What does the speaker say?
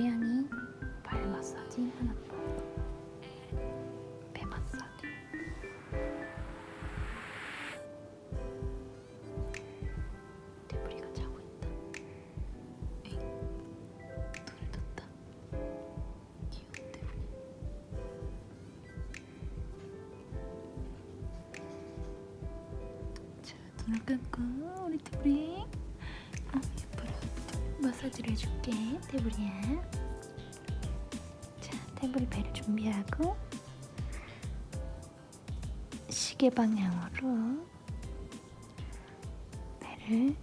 고양이 발 마사지 하나 더. 배 마사지. 데브리가 자고 있다. 에잉, 눈을 떴다. 귀여운 데브리. 자, 눈을 감고 우리 데브리. 어, 예뻐라. 마사지를 해줄게, 데브리야. 자, 데브리 배를 준비하고 시계 방향으로 배를